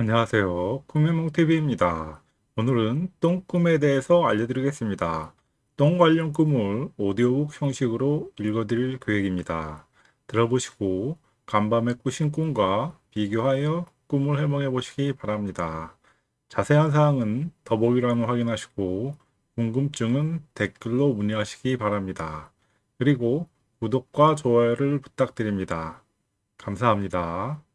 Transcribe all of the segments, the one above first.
안녕하세요. 꿈의몽TV입니다. 오늘은 똥꿈에 대해서 알려드리겠습니다. 똥 관련 꿈을 오디오북 형식으로 읽어드릴 계획입니다. 들어보시고 간밤에 꾸신 꿈과 비교하여 꿈을 해몽해 보시기 바랍니다. 자세한 사항은 더보기란을 확인하시고 궁금증은 댓글로 문의하시기 바랍니다. 그리고 구독과 좋아요를 부탁드립니다. 감사합니다.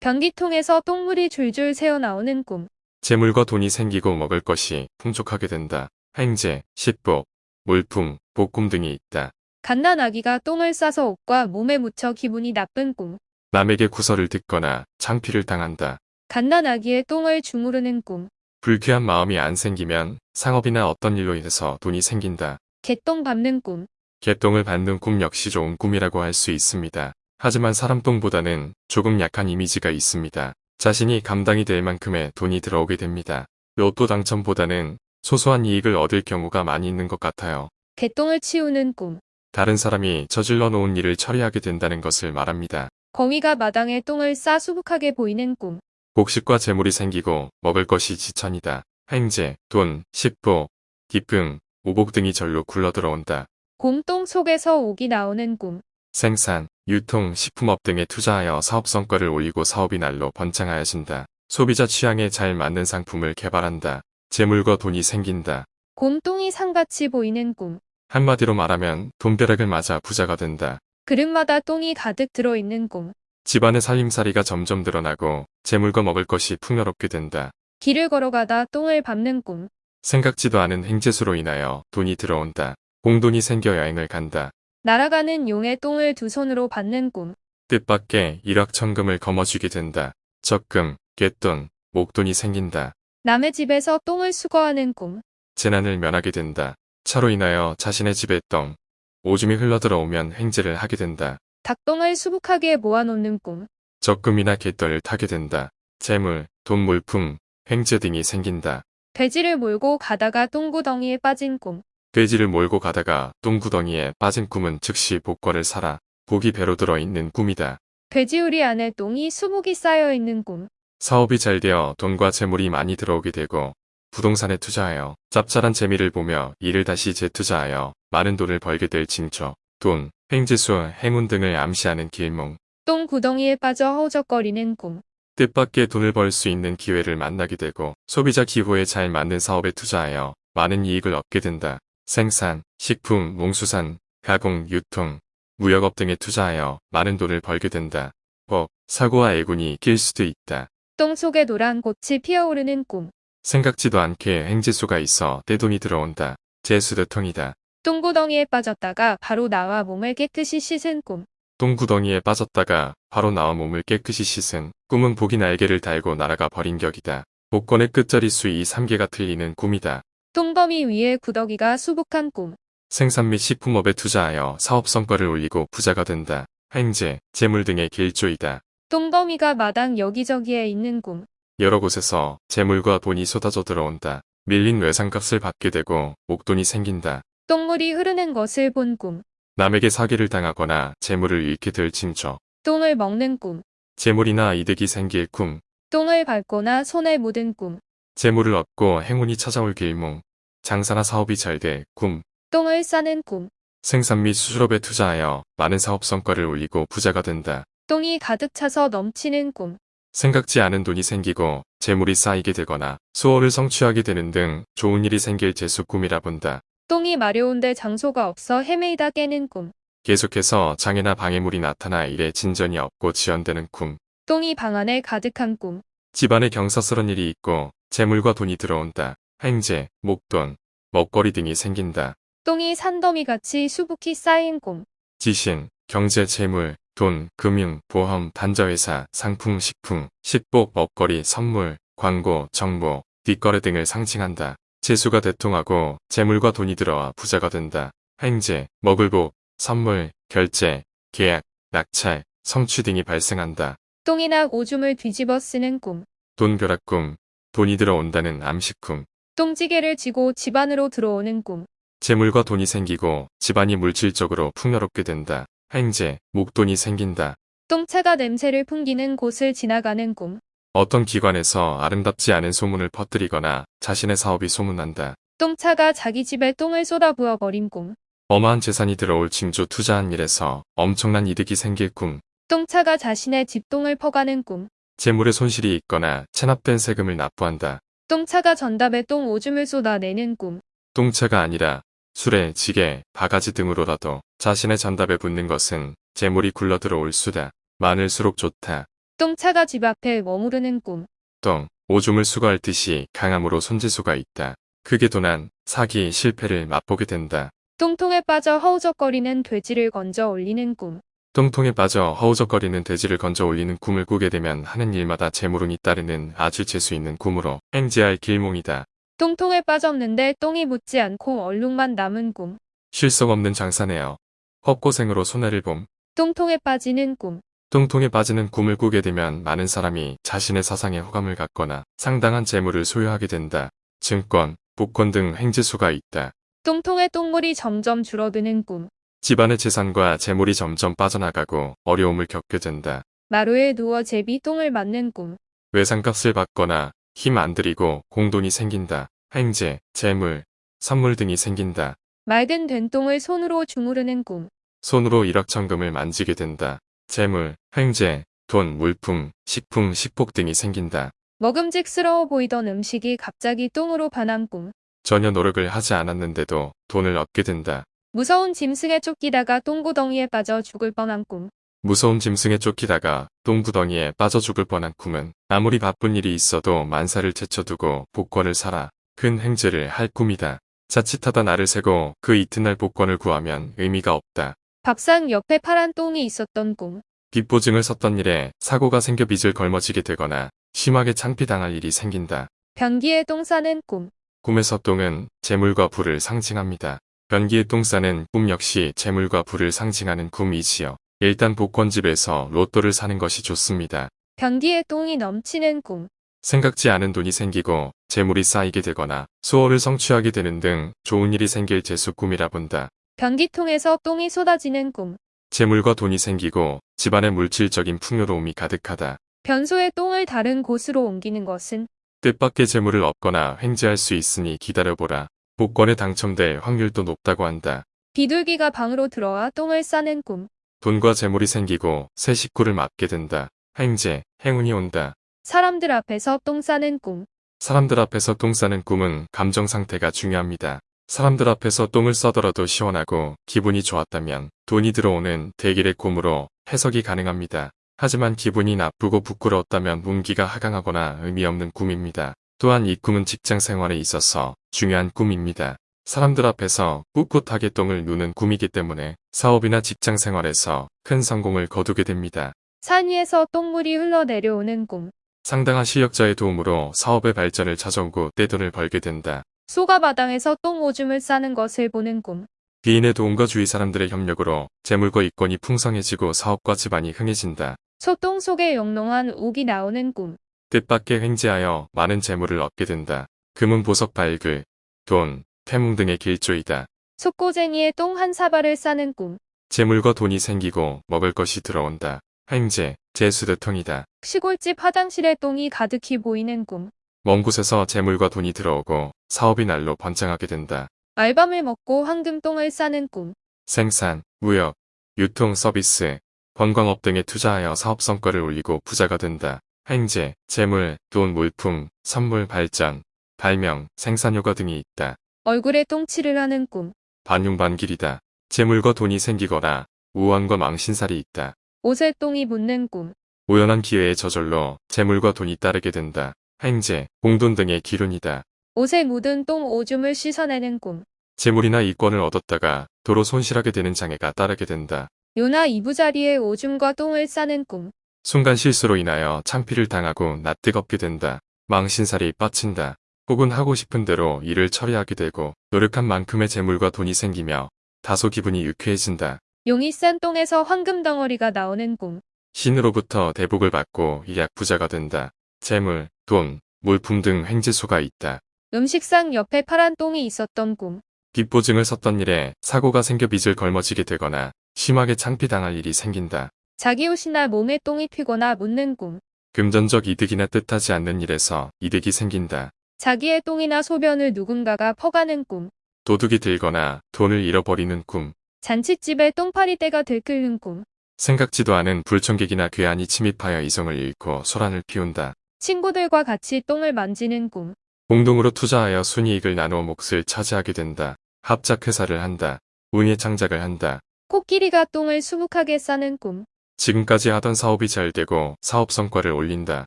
변기통에서 똥물이 줄줄 새어나오는 꿈. 재물과 돈이 생기고 먹을 것이 풍족하게 된다. 횡재, 식복, 물품, 복꿈 등이 있다. 갓난아기가 똥을 싸서 옷과 몸에 묻혀 기분이 나쁜 꿈. 남에게 구설을 듣거나 창피를 당한다. 갓난아기의 똥을 주무르는 꿈. 불쾌한 마음이 안 생기면 상업이나 어떤 일로 인해서 돈이 생긴다. 개똥 밟는 꿈. 개똥을 받는 꿈 역시 좋은 꿈이라고 할 수 있습니다. 하지만 사람 똥보다는 조금 약한 이미지가 있습니다. 자신이 감당이 될 만큼의 돈이 들어오게 됩니다. 로또 당첨보다는 소소한 이익을 얻을 경우가 많이 있는 것 같아요. 개똥을 치우는 꿈. 다른 사람이 저질러 놓은 일을 처리하게 된다는 것을 말합니다. 거위가 마당에 똥을 싸 수북하게 보이는 꿈. 곡식과 재물이 생기고 먹을 것이 지천이다. 횡재, 돈, 식보, 기쁨, 오복 등이 절로 굴러들어온다. 곰똥 속에서 옥이 나오는 꿈. 생산, 유통, 식품업 등에 투자하여 사업 성과를 올리고 사업이 날로 번창하여진다. 소비자 취향에 잘 맞는 상품을 개발한다. 재물과 돈이 생긴다. 곰똥이 상같이 보이는 꿈. 한마디로 말하면 돈벼락을 맞아 부자가 된다. 그릇마다 똥이 가득 들어있는 꿈. 집안의 살림살이가 점점 늘어나고 재물과 먹을 것이 풍요롭게 된다. 길을 걸어가다 똥을 밟는 꿈. 생각지도 않은 행재수로 인하여 돈이 들어온다. 공돈이 생겨 여행을 간다. 날아가는 용의 똥을 두 손으로 받는 꿈. 뜻밖의 일확천금을 거머쥐게 된다. 적금, 갯돈, 목돈이 생긴다. 남의 집에서 똥을 수거하는 꿈. 재난을 면하게 된다. 차로 인하여 자신의 집에 똥, 오줌이 흘러들어오면 횡재를 하게 된다. 닭똥을 수북하게 모아놓는 꿈. 적금이나 갯돈을 타게 된다. 재물, 돈 물품, 횡재 등이 생긴다. 돼지를 몰고 가다가 똥구덩이에 빠진 꿈. 돼지를 몰고 가다가 똥구덩이에 빠진 꿈은 즉시 복과를 사라. 복이 배로 들어있는 꿈이다. 돼지우리 안에 똥이 수북이 쌓여있는 꿈. 사업이 잘 되어 돈과 재물이 많이 들어오게 되고 부동산에 투자하여 짭짤한 재미를 보며 이를 다시 재투자하여 많은 돈을 벌게 될 징조, 돈, 횡재수, 행운 등을 암시하는 길몽, 똥 구덩이에 빠져 허우적거리는 꿈. 뜻밖의 돈을 벌 수 있는 기회를 만나게 되고 소비자 기호에 잘 맞는 사업에 투자하여 많은 이익을 얻게 된다. 생산, 식품, 농수산, 가공, 유통, 무역업 등에 투자하여 많은 돈을 벌게 된다. 법, 사고와 애군이 낄 수도 있다. 똥 속에 노란 꽃이 피어오르는 꿈. 생각지도 않게 행지수가 있어 떼돈이 들어온다. 재수도통이다. 똥구덩이에 빠졌다가 바로 나와 몸을 깨끗이 씻은 꿈. 똥구덩이에 빠졌다가 바로 나와 몸을 깨끗이 씻은 꿈은 복이 날개를 달고 날아가 버린 격이다. 복권의 끝자리 수 이 3개가 틀리는 꿈이다. 똥더미 위에 구더기가 수북한 꿈. 생산 및 식품업에 투자하여 사업 성과를 올리고 부자가 된다. 횡재, 재물 등의 길조이다. 똥더미가 마당 여기저기에 있는 꿈. 여러 곳에서 재물과 돈이 쏟아져 들어온다. 밀린 외상값을 받게 되고 목돈이 생긴다. 똥물이 흐르는 것을 본 꿈. 남에게 사기를 당하거나 재물을 잃게 될 징조. 똥을 먹는 꿈. 재물이나 이득이 생길 꿈. 똥을 밟거나 손에 묻은 꿈. 재물을 얻고 행운이 찾아올 길몽. 장사나 사업이 잘될 꿈. 똥을 싸는 꿈. 생산 및 수출업에 투자하여 많은 사업 성과를 올리고 부자가 된다. 똥이 가득 차서 넘치는 꿈. 생각지 않은 돈이 생기고 재물이 쌓이게 되거나 수호를 성취하게 되는 등 좋은 일이 생길 재수 꿈이라 본다. 똥이 마려운데 장소가 없어 헤매이다 깨는 꿈. 계속해서 장애나 방해물이 나타나 일에 진전이 없고 지연되는 꿈. 똥이 방 안에 가득한 꿈. 집안에 경사스런 일이 있고 재물과 돈이 들어온다. 횡재, 목돈, 먹거리 등이 생긴다. 똥이 산더미같이 수북히 쌓인 꿈. 지신, 경제, 재물, 돈, 금융, 보험, 반자회사, 상품, 식품, 식복, 먹거리, 선물, 광고, 정보, 뒷거래 등을 상징한다. 재수가 대통하고 재물과 돈이 들어와 부자가 된다. 횡재, 먹을 복, 선물, 결제, 계약, 낙찰, 성취 등이 발생한다. 똥이나 오줌을 뒤집어 쓰는 꿈. 돈 벼락꿈, 돈이 들어온다는 암식꿈, 똥지개를 지고 집 안으로 들어오는 꿈. 재물과 돈이 생기고 집안이 물질적으로 풍요롭게 된다. 횡재, 목돈이 생긴다. 똥차가 냄새를 풍기는 곳을 지나가는 꿈. 어떤 기관에서 아름답지 않은 소문을 퍼뜨리거나 자신의 사업이 소문난다. 똥차가 자기 집에 똥을 쏟아부어 버린 꿈. 어마한 재산이 들어올 징조 투자한 일에서 엄청난 이득이 생길 꿈. 똥차가 자신의 집 똥을 퍼가는 꿈. 재물에 손실이 있거나 체납된 세금을 납부한다. 똥차가 전답에 똥 오줌을 쏟아내는 꿈. 똥차가 아니라 술에 지게, 바가지 등으로라도 자신의 전답에 붙는 것은 재물이 굴러 들어올 수다. 많을수록 좋다. 똥차가 집 앞에 머무르는 꿈. 똥, 오줌을 수거할 듯이 강함으로 손재수가 있다. 크게 도난, 사기, 실패를 맛보게 된다. 똥통에 빠져 허우적거리는 돼지를 건져 올리는 꿈. 똥통에 빠져 허우적거리는 돼지를 건져 올리는 꿈을 꾸게 되면 하는 일마다 재물운이 따르는 아주 재수 있는 꿈으로 행지할 길몽이다. 똥통에 빠졌는데 똥이 묻지 않고 얼룩만 남은 꿈. 실속 없는 장사네요. 헛고생으로 손해를 봄. 똥통에 빠지는 꿈. 똥통에 빠지는 꿈을 꾸게 되면 많은 사람이 자신의 사상에 호감을 갖거나 상당한 재물을 소유하게 된다. 증권, 복권 등 행지수가 있다. 똥통에 똥물이 점점 줄어드는 꿈. 집안의 재산과 재물이 점점 빠져나가고 어려움을 겪게 된다. 마루에 누워 제비 똥을 맞는 꿈. 외상값을 받거나 힘 안 들이고 공돈이 생긴다. 행제, 재물, 선물 등이 생긴다. 맑은 된 똥을 손으로 주무르는 꿈. 손으로 일확천금을 만지게 된다. 재물, 횡재, 돈, 물품, 식품, 식복 등이 생긴다. 먹음직스러워 보이던 음식이 갑자기 똥으로 반한 꿈. 전혀 노력을 하지 않았는데도 돈을 얻게 된다. 무서운 짐승에 쫓기다가 똥구덩이에 빠져 죽을 뻔한 꿈. 무서운 짐승에 쫓기다가 똥구덩이에 빠져 죽을 뻔한 꿈은 아무리 바쁜 일이 있어도 만사를 제쳐두고 복권을 사라. 큰 행제를 할 꿈이다. 자칫하다 나를 세고 그 이튿날 복권을 구하면 의미가 없다. 밥상 옆에 파란 똥이 있었던 꿈. 빚보증을 섰던 일에 사고가 생겨 빚을 걸머지게 되거나 심하게 창피당할 일이 생긴다. 변기에 똥 싸는 꿈. 꿈에서 똥은 재물과 부를 상징합니다. 변기에 똥 싸는 꿈 역시 재물과 부를 상징하는 꿈이지요. 일단 복권집에서 로또를 사는 것이 좋습니다. 변기에 똥이 넘치는 꿈. 생각지 않은 돈이 생기고 재물이 쌓이게 되거나 소원을 성취하게 되는 등 좋은 일이 생길 재수 꿈이라 본다. 변기통에서 똥이 쏟아지는 꿈. 재물과 돈이 생기고 집안에 물질적인 풍요로움이 가득하다. 변소에 똥을 다른 곳으로 옮기는 것은 뜻밖의 재물을 얻거나 횡재할 수 있으니 기다려보라. 복권에 당첨될 확률도 높다고 한다. 비둘기가 방으로 들어와 똥을 싸는 꿈. 돈과 재물이 생기고 새 식구를 맡게 된다. 횡재, 행운이 온다. 사람들 앞에서 똥 싸는 꿈. 사람들 앞에서 똥 싸는 꿈은 감정 상태가 중요합니다. 사람들 앞에서 똥을 싸더라도 시원하고 기분이 좋았다면 돈이 들어오는 대길의 꿈으로 해석이 가능합니다. 하지만 기분이 나쁘고 부끄러웠다면 운기가 하강하거나 의미 없는 꿈입니다. 또한 이 꿈은 직장 생활에 있어서 중요한 꿈입니다. 사람들 앞에서 꿋꿋하게 똥을 누는 꿈이기 때문에 사업이나 직장 생활에서 큰 성공을 거두게 됩니다. 산 위에서 똥물이 흘러내려오는 꿈. 상당한 실력자의 도움으로 사업의 발전을 찾아오고 떼돈을 벌게 된다. 소가 마당에서 똥 오줌을 싸는 것을 보는 꿈. 비인의 도움과 주위 사람들의 협력으로 재물과 이권이 풍성해지고 사업과 집안이 흥해진다. 소똥 속에 영롱한 옥이 나오는 꿈. 뜻밖의 횡재하여 많은 재물을 얻게 된다. 금은 보석 발굴, 돈, 태몽 등의 길조이다. 속고쟁이에 똥한 사발을 싸는 꿈. 재물과 돈이 생기고 먹을 것이 들어온다. 횡재, 재수대통이다. 시골집 화장실에 똥이 가득히 보이는 꿈. 먼 곳에서 재물과 돈이 들어오고 사업이 날로 번창하게 된다. 알밤을 먹고 황금똥을 싸는 꿈. 생산, 무역, 유통 서비스, 관광업 등에 투자하여 사업 성과를 올리고 부자가 된다. 횡재, 재물, 돈, 물품, 선물 발전, 발명, 생산 효과 등이 있다. 얼굴에 똥칠을 하는 꿈. 반용반길이다. 재물과 돈이 생기거나 우환과 망신살이 있다. 옷에 똥이 묻는 꿈. 우연한 기회에 저절로 재물과 돈이 따르게 된다. 횡재, 공돈 등의 기운이다. 옷에 묻은 똥 오줌을 씻어내는 꿈. 재물이나 이권을 얻었다가 도로 손실하게 되는 장애가 따르게 된다. 요나 이부자리에 오줌과 똥을 싸는 꿈. 순간 실수로 인하여 창피를 당하고 낯뜨겁게 된다. 망신살이 뻗친다. 혹은 하고 싶은 대로 일을 처리하게 되고 노력한 만큼의 재물과 돈이 생기며 다소 기분이 유쾌해진다. 용이 싼 똥에서 황금 덩어리가 나오는 꿈. 신으로부터 대복을 받고 일약 부자가 된다. 재물, 돈, 물품 등 횡재수가 있다. 음식상 옆에 파란 똥이 있었던 꿈. 빚보증을 섰던 일에 사고가 생겨 빚을 걸머지게 되거나 심하게 창피당할 일이 생긴다. 자기 옷이나 몸에 똥이 튀거나 묻는 꿈. 금전적 이득이나 뜻하지 않는 일에서 이득이 생긴다. 자기의 똥이나 소변을 누군가가 퍼가는 꿈. 도둑이 들거나 돈을 잃어버리는 꿈. 잔칫집에 똥파리떼가 들끓는 꿈. 생각지도 않은 불청객이나 괴한이 침입하여 이성을 잃고 소란을 피운다. 친구들과 같이 똥을 만지는 꿈. 공동으로 투자하여 순이익을 나누어 몫을 차지하게 된다. 합작 회사를 한다. 운의 창작을 한다. 코끼리가 똥을 수북하게 싸는 꿈. 지금까지 하던 사업이 잘 되고 사업 성과를 올린다.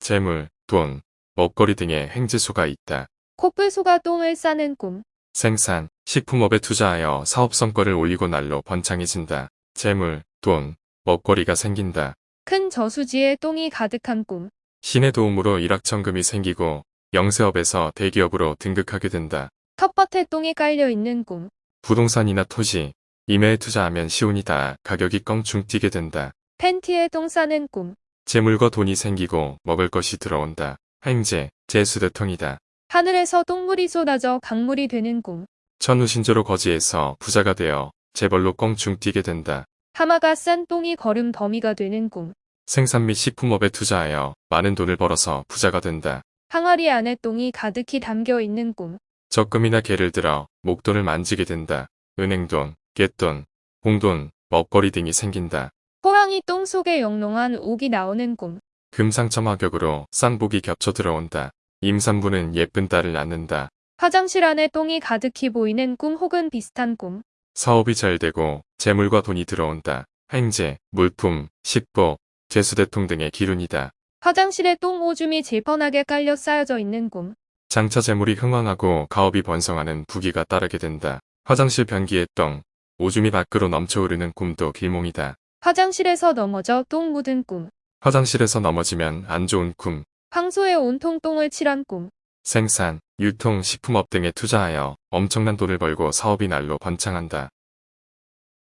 재물, 돈, 먹거리 등의 행지수가 있다. 코뿔소가 똥을 싸는 꿈. 생산, 식품업에 투자하여 사업 성과를 올리고 날로 번창해진다. 재물, 돈, 먹거리가 생긴다. 큰 저수지에 똥이 가득한 꿈. 신의 도움으로 일확천금이 생기고 영세업에서 대기업으로 등극하게 된다. 텃밭에 똥이 깔려 있는 꿈. 부동산이나 토지, 임야에 투자하면 시운이 다 가격이 껑충 뛰게 된다. 팬티에 똥 싸는 꿈. 재물과 돈이 생기고 먹을 것이 들어온다. 행제, 재수대통이다. 하늘에서 똥물이 쏟아져 강물이 되는 꿈. 천우신조로 거지에서 부자가 되어 재벌로 껑충 뛰게 된다. 하마가 싼 똥이 거름 더미가 되는 꿈. 생산 및 식품업에 투자하여 많은 돈을 벌어서 부자가 된다. 항아리 안에 똥이 가득히 담겨 있는 꿈. 적금이나 개를 들어 목돈을 만지게 된다. 은행돈, 갯돈, 공돈, 먹거리 등이 생긴다. 호랑이 똥 속에 영롱한 옥이 나오는 꿈. 금상첨 화격으로 쌍복이 겹쳐 들어온다. 임산부는 예쁜 딸을 낳는다. 화장실 안에 똥이 가득히 보이는 꿈 혹은 비슷한 꿈. 사업이 잘 되고 재물과 돈이 들어온다. 행제, 물품, 식복, 재수대통 등의 기운이다. 화장실에 똥 오줌이 질펀하게 깔려 쌓여져 있는 꿈. 장차 재물이 흥왕하고 가업이 번성하는 부귀가 따르게 된다. 화장실 변기에 똥, 오줌이 밖으로 넘쳐흐르는 꿈도 길몽이다. 화장실에서 넘어져 똥 묻은 꿈. 화장실에서 넘어지면 안 좋은 꿈, 황소에 온통 똥을 칠한 꿈. 생산, 유통, 식품업 등에 투자하여 엄청난 돈을 벌고 사업이 날로 번창한다.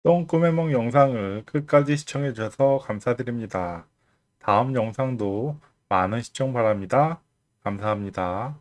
똥 꿈의梦 영상을 끝까지 시청해 주셔서 감사드립니다. 다음 영상도 많은 시청 바랍니다. 감사합니다.